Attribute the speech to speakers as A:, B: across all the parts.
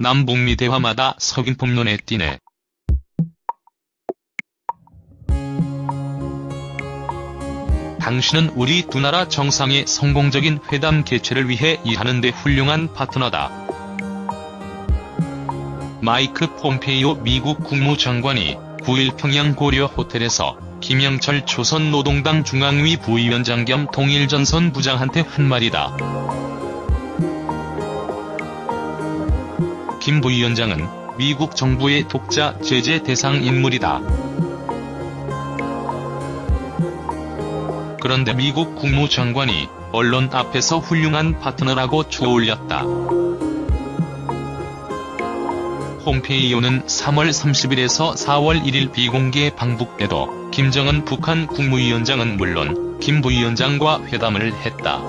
A: 남북미 대화마다 석인품 눈에 띄네. 당신은 우리 두 나라 정상의 성공적인 회담 개최를 위해 일하는 데 훌륭한 파트너다. 마이크 폼페이오 미국 국무장관이 9일 평양 고려 호텔에서 김영철 조선노동당 중앙위 부위원장 겸 통일전선 부장한테 한 말이다. 김 부위원장은 미국 정부의 독자 제재 대상 인물이다. 그런데 미국 국무장관이 언론 앞에서 훌륭한 파트너라고 추올렸다. 폼페이오는 3월 30일에서 4월 1일 비공개 방북 때도 김정은 북한 국무위원장은 물론 김 부위원장과 회담을 했다.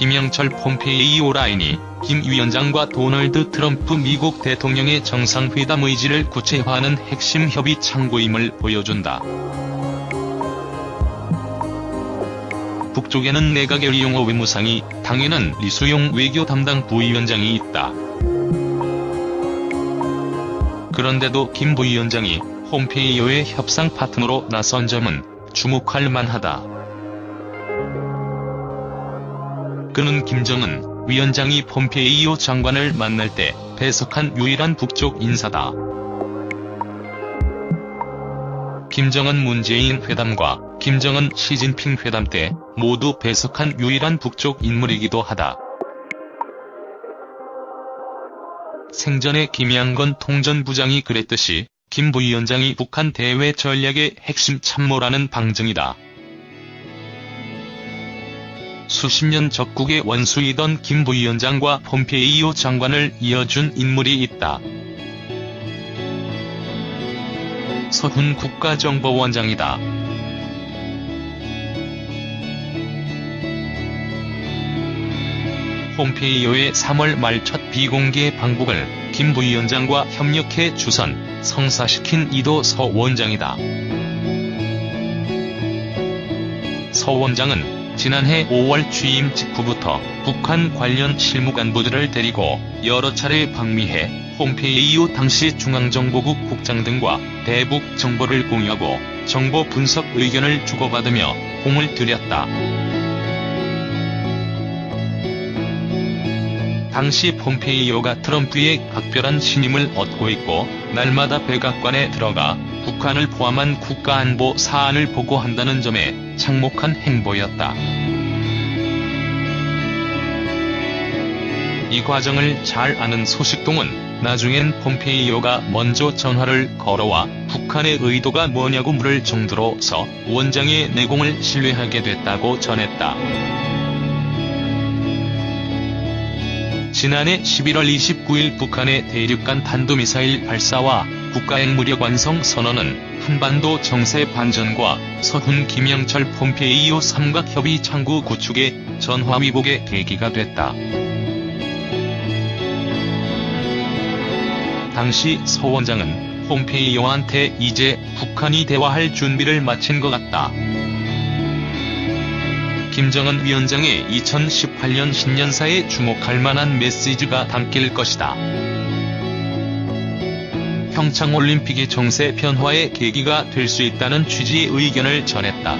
A: 김영철 폼페이오 라인이 김 위원장과 도널드 트럼프 미국 대통령의 정상회담 의지를 구체화하는 핵심 협의 창구임을 보여준다. 북쪽에는 내각의 리용호 외무상이, 당에는 리수용 외교 담당 부위원장이 있다. 그런데도 김 부위원장이 홈페이오의 협상 파트너로 나선 점은 주목할 만하다. 그는 김정은 위원장이 폼페이오 장관을 만날 때 배석한 유일한 북쪽 인사다. 김정은 문재인 회담과 김정은 시진핑 회담 때 모두 배석한 유일한 북쪽 인물이기도 하다. 생전에 김양건 통전부장이 그랬듯이 김 부위원장이 북한 대외 전략의 핵심 참모라는 방증이다. 수십 년 적국의 원수이던 김 부위원장과 폼페이오 장관을 이어준 인물이 있다. 서훈 국가정보원장이다. 폼페이오의 3월 말 첫 비공개 방북을 김 부위원장과 협력해 주선, 성사시킨 이도 서 원장이다. 서 원장은 지난해 5월 취임 직후부터 북한 관련 실무 간부들을 데리고 여러 차례 방미해 폼페이오 당시 중앙정보국 국장 등과 대북 정보를 공유하고 정보 분석 의견을 주고받으며 공을 들였다. 당시 폼페이오가 트럼프의 각별한 신임을 얻고 있고 날마다 백악관에 들어가 북한을 포함한 국가안보 사안을 보고한다는 점에 창목한 행보였다. 이 과정을 잘 아는 소식동은 나중엔 폼페이오가 먼저 전화를 걸어와 북한의 의도가 뭐냐고 물을 정도로 서 원장의 내공을 신뢰하게 됐다고 전했다. 지난해 11월 29일 북한의 대륙간 탄도미사일 발사와 국가핵무력 완성 선언은 한반도 정세 반전과 서훈 김영철 폼페이오 삼각협의 창구 구축의 전화위복의 계기가 됐다. 당시 서 원장은 폼페이오한테 이제 북한이 대화할 준비를 마친 것 같다. 김정은 위원장의 2018년 신년사에 주목할 만한 메시지가 담길 것이다. 평창올림픽의 정세 변화의 계기가 될 수 있다는 취지의 의견을 전했다.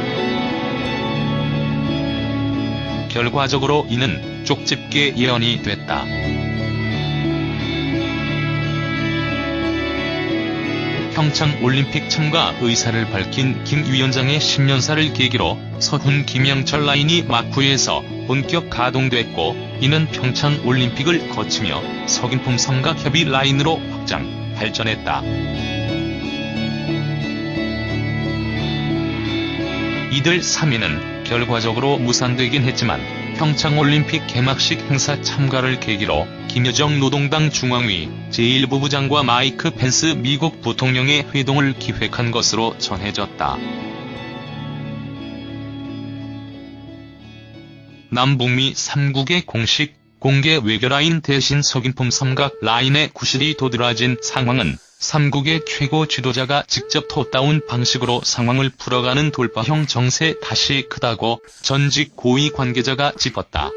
A: 결과적으로 이는 쪽집게 예언이 됐다. 평창 올림픽 참가 의사를 밝힌 김 위원장의 신년사를 계기로 서훈 김영철 라인이 마쿠에서 본격 가동됐고 이는 평창 올림픽을 거치며 석인품 삼각협의 라인으로 확장, 발전했다. 이들 3인은 결과적으로 무산되긴 했지만 평창올림픽 개막식 행사 참가를 계기로 김여정 노동당 중앙위 제1부부장과 마이크 펜스 미국 부통령의 회동을 기획한 것으로 전해졌다. 남북미 3국의 공식, 공개 외교라인 대신 서김폼 삼각 라인의 구실이 도드라진 상황은 삼국의 최고 지도자가 직접 톱다운 방식으로 상황을 풀어가는 돌파형 정세 탓이 크다고 전직 고위 관계자가 짚었다.